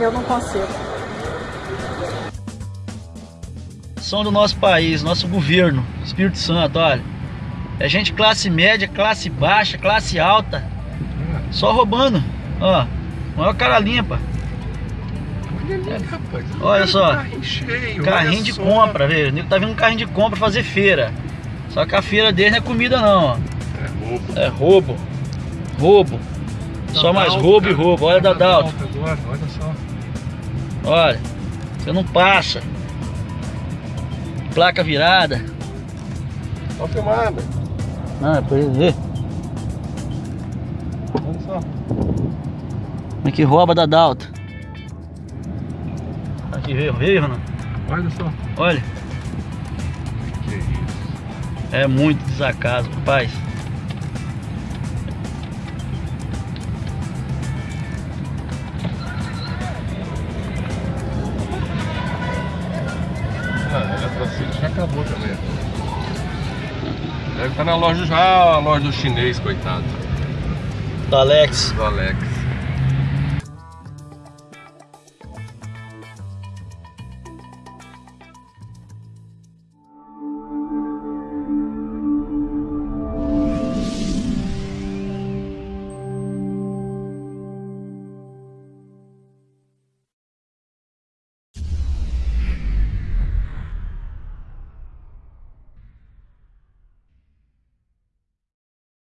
Eu não consigo. São do nosso país, nosso governo, Espírito Santo, olha. É gente classe média, classe baixa, classe alta. Só roubando. Ó, maior cara limpa. Olha ali, rapaz. Olha só. Carrinho cheio. Carrinho olha de só. compra, velho. O nego tá vindo um carrinho de compra fazer feira. Só que a feira dele não é comida não, ó. É roubo. É roubo. Roubo. Só mais roubo e roubo. Olha da Dalto. agora, olha só. Olha. Você não passa. Placa virada. Olha a filmada. Ah, pra ele ver. Olha só. Como é que rouba da Dalto. Aqui veio, veio, Renan. Olha só. Olha. Que isso. É muito desacaso, rapaz. Eletrocínio já acabou também. Deve estar na loja já, a loja do chinês, coitado. Do Alex. Do Alex.